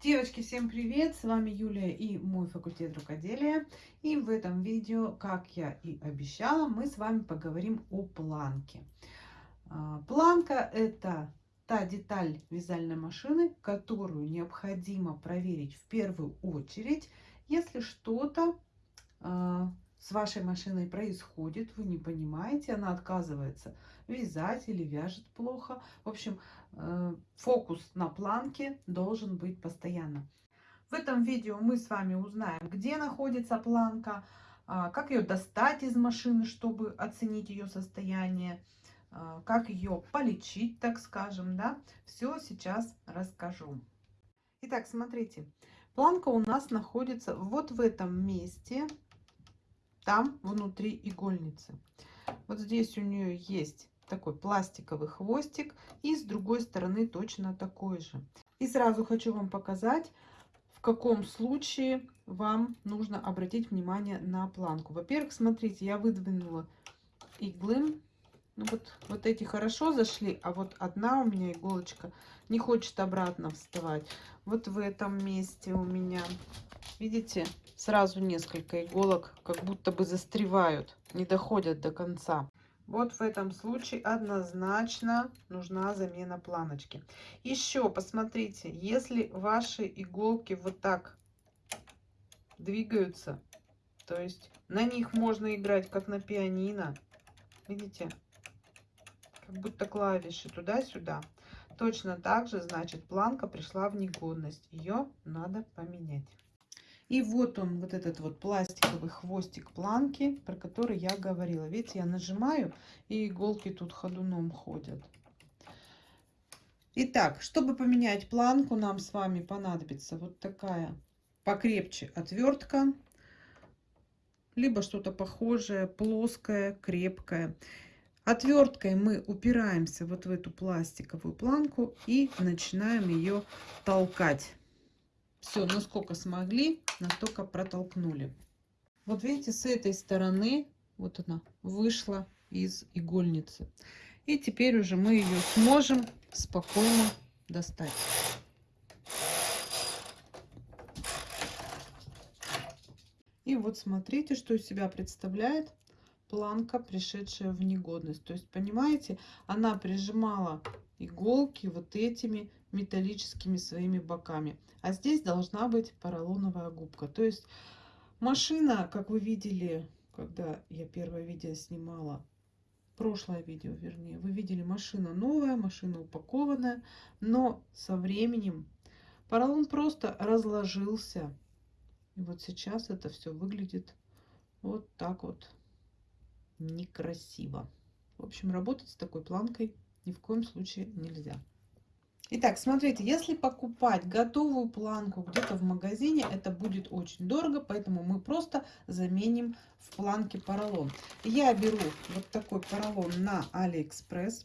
Девочки, всем привет! С вами Юлия и мой факультет рукоделия. И в этом видео, как я и обещала, мы с вами поговорим о планке. А, планка это та деталь вязальной машины, которую необходимо проверить в первую очередь, если что-то а, с вашей машиной происходит, вы не понимаете, она отказывается вязать или вяжет плохо. В общем, э, фокус на планке должен быть постоянно. В этом видео мы с вами узнаем, где находится планка, а, как ее достать из машины, чтобы оценить ее состояние, а, как ее полечить, так скажем, да. Все сейчас расскажу. Итак, смотрите, планка у нас находится вот в этом месте, там внутри игольницы. Вот здесь у нее есть такой пластиковый хвостик и с другой стороны точно такой же. И сразу хочу вам показать, в каком случае вам нужно обратить внимание на планку. Во-первых, смотрите, я выдвинула иглы. Ну вот, вот эти хорошо зашли, а вот одна у меня иголочка не хочет обратно вставать. Вот в этом месте у меня, видите, сразу несколько иголок как будто бы застревают, не доходят до конца. Вот в этом случае однозначно нужна замена планочки. Еще посмотрите, если ваши иголки вот так двигаются, то есть на них можно играть как на пианино, видите, как будто клавиши туда-сюда. Точно так же, значит, планка пришла в негодность. Ее надо поменять. И вот он, вот этот вот пластиковый хвостик планки, про который я говорила. Видите, я нажимаю, и иголки тут ходуном ходят. Итак, чтобы поменять планку, нам с вами понадобится вот такая покрепче отвертка, либо что-то похожее, плоское, крепкое. Отверткой мы упираемся вот в эту пластиковую планку и начинаем ее толкать. Все, насколько смогли, настолько протолкнули. Вот видите, с этой стороны, вот она, вышла из игольницы. И теперь уже мы ее сможем спокойно достать. И вот смотрите, что из себя представляет планка, пришедшая в негодность. То есть, понимаете, она прижимала иголки вот этими металлическими своими боками. А здесь должна быть поролоновая губка. То есть машина, как вы видели, когда я первое видео снимала, прошлое видео вернее, вы видели машина новая, машина упакованная, но со временем поролон просто разложился. И вот сейчас это все выглядит вот так вот некрасиво. В общем, работать с такой планкой ни в коем случае нельзя. Итак, смотрите, если покупать готовую планку где-то в магазине, это будет очень дорого, поэтому мы просто заменим в планке поролон. Я беру вот такой поролон на Алиэкспресс.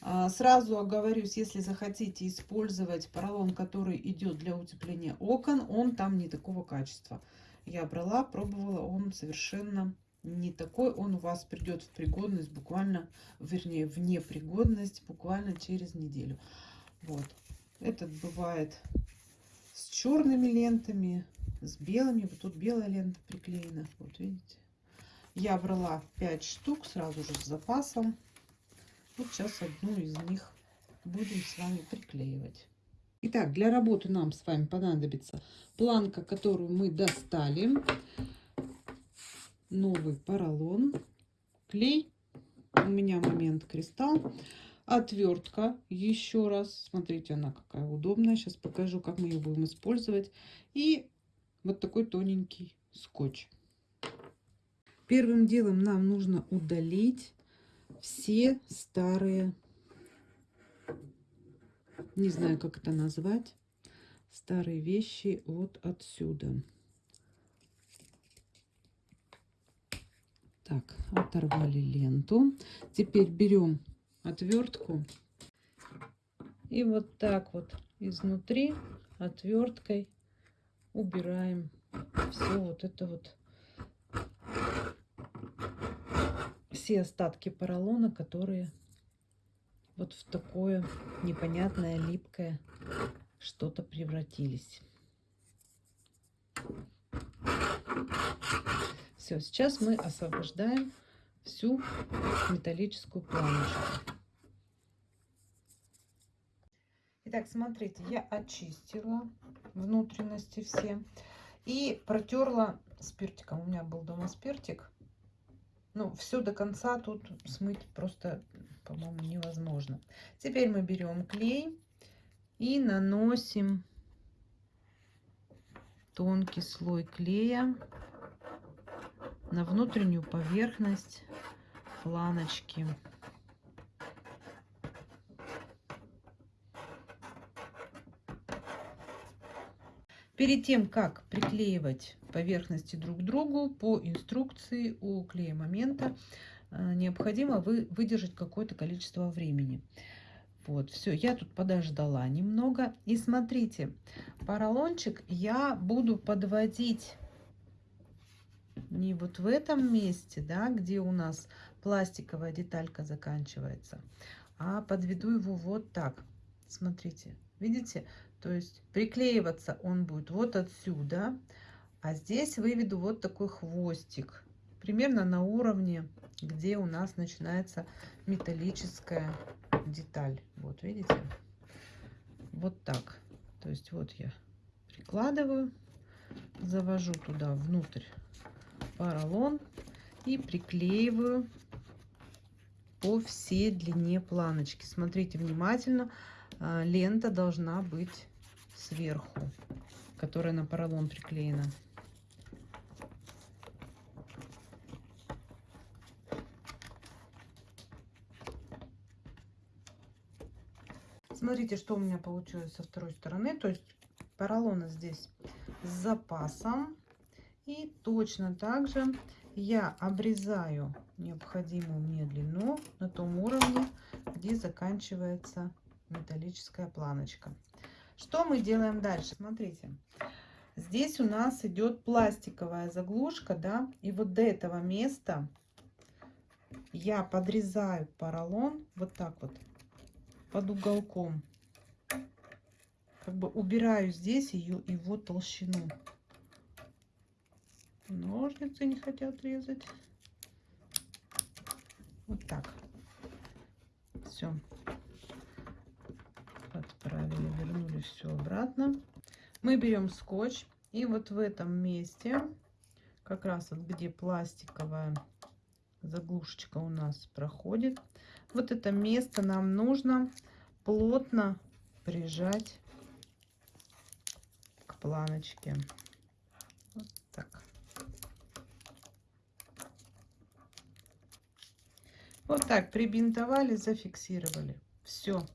А, сразу оговорюсь, если захотите использовать поролон, который идет для утепления окон, он там не такого качества. Я брала, пробовала, он совершенно не такой. Он у вас придет в пригодность буквально, вернее, в непригодность буквально через неделю. Вот. Этот бывает с черными лентами, с белыми. Вот тут белая лента приклеена. Вот видите. Я брала 5 штук сразу же с запасом. Вот сейчас одну из них будем с вами приклеивать. Итак, для работы нам с вами понадобится планка, которую мы достали, новый поролон, клей, у меня момент кристалл, Отвертка, еще раз, смотрите, она какая удобная. Сейчас покажу, как мы ее будем использовать. И вот такой тоненький скотч. Первым делом нам нужно удалить все старые, не знаю, как это назвать, старые вещи вот отсюда. Так, оторвали ленту. Теперь берем отвертку. И вот так вот изнутри отверткой убираем все вот это вот все остатки поролона, которые вот в такое непонятное липкое что-то превратились. Все, сейчас мы освобождаем всю металлическую планочку. Итак, смотрите, я очистила внутренности все и протерла спиртиком. У меня был дома спиртик. Ну, все до конца тут смыть просто, по-моему, невозможно. Теперь мы берем клей и наносим тонкий слой клея на внутреннюю поверхность планочки. Перед тем, как приклеивать поверхности друг к другу, по инструкции у клея момента э, необходимо вы, выдержать какое-то количество времени. Вот, все, я тут подождала немного. И смотрите, поролончик я буду подводить не вот в этом месте, да, где у нас пластиковая деталька заканчивается, а подведу его вот так. Смотрите, видите? То есть приклеиваться он будет вот отсюда, а здесь выведу вот такой хвостик, примерно на уровне, где у нас начинается металлическая деталь. Вот, видите? Вот так. То есть вот я прикладываю, завожу туда внутрь поролон и приклеиваю по всей длине планочки. Смотрите внимательно, а, лента должна быть сверху, которая на поролон приклеена. Смотрите, что у меня получилось со второй стороны. То есть поролона здесь с запасом. И точно так же я обрезаю необходимую мне длину на том уровне, где заканчивается металлическая планочка. Что мы делаем дальше? Смотрите, здесь у нас идет пластиковая заглушка, да, и вот до этого места я подрезаю поролон вот так вот под уголком. Как бы убираю здесь ее его толщину. Ножницы не хотят резать. Вот так. Все. Отправили, вернули все обратно. Мы берем скотч. И вот в этом месте, как раз вот где пластиковая заглушечка у нас проходит, вот это место нам нужно плотно прижать к планочке. Вот так. Вот так прибинтовали, зафиксировали. Все.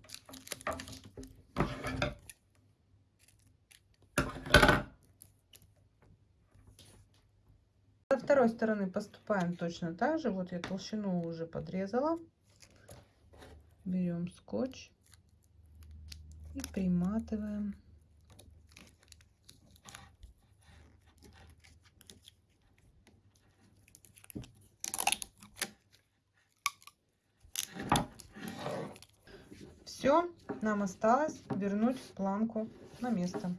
Со второй стороны поступаем точно так же. Вот я толщину уже подрезала. Берем скотч и приматываем. Все, нам осталось вернуть планку на место.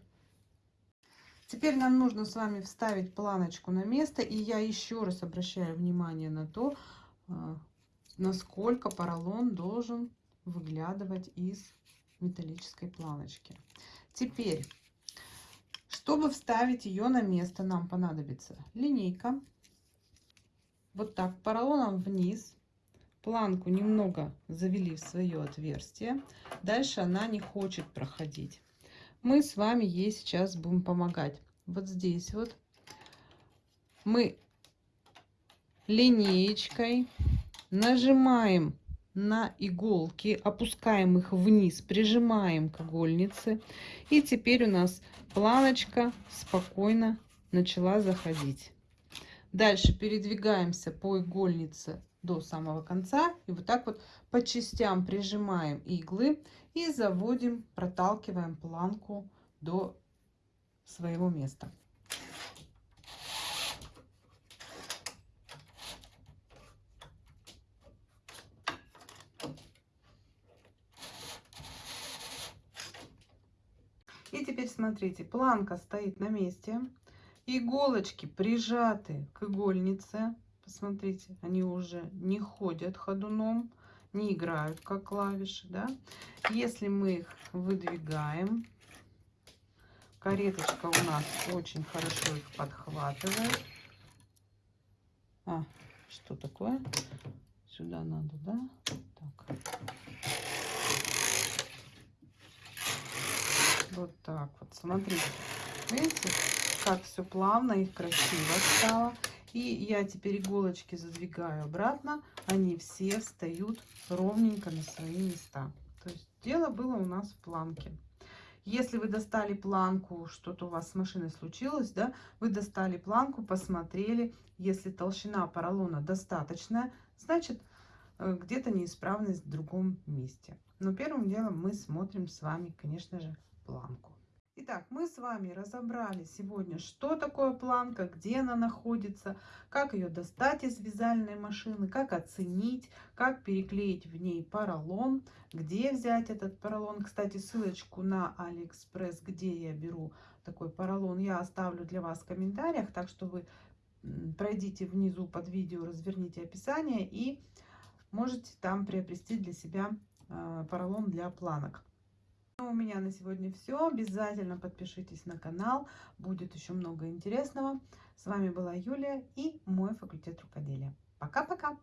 Теперь нам нужно с вами вставить планочку на место. И я еще раз обращаю внимание на то, а, насколько поролон должен выглядывать из металлической планочки. Теперь, чтобы вставить ее на место, нам понадобится линейка. Вот так, поролоном вниз планку немного завели в свое отверстие. Дальше она не хочет проходить. Мы с вами ей сейчас будем помогать. Вот здесь вот мы линеечкой нажимаем на иголки, опускаем их вниз, прижимаем к игольнице. И теперь у нас планочка спокойно начала заходить. Дальше передвигаемся по игольнице до самого конца. И вот так вот по частям прижимаем иглы и заводим, проталкиваем планку до своего места. И теперь смотрите, планка стоит на месте. Иголочки прижаты к игольнице. Посмотрите, они уже не ходят ходуном, не играют как клавиши. Да? Если мы их выдвигаем, кареточка у нас очень хорошо их подхватывает. А, что такое? Сюда надо, да? Так. Вот так вот. Смотрите. Видите, как все плавно и красиво стало. И я теперь иголочки задвигаю обратно. Они все встают ровненько на свои места. То есть дело было у нас в планке. Если вы достали планку, что-то у вас с машиной случилось, да, вы достали планку, посмотрели, если толщина поролона достаточная, значит, э, где-то неисправность в другом месте. Но первым делом мы смотрим с вами, конечно же, планку. Итак, мы с вами разобрали сегодня, что такое планка, где она находится, как ее достать из вязальной машины, как оценить, как переклеить в ней поролон, где взять этот поролон. Кстати, ссылочку на Алиэкспресс, где я беру такой поролон, я оставлю для вас в комментариях, так что вы пройдите внизу под видео, разверните описание и можете там приобрести для себя э, поролон для планок. Ну, у меня на сегодня все. Обязательно подпишитесь на канал. Будет еще много интересного. С вами была Юлия и мой факультет рукоделия. Пока-пока!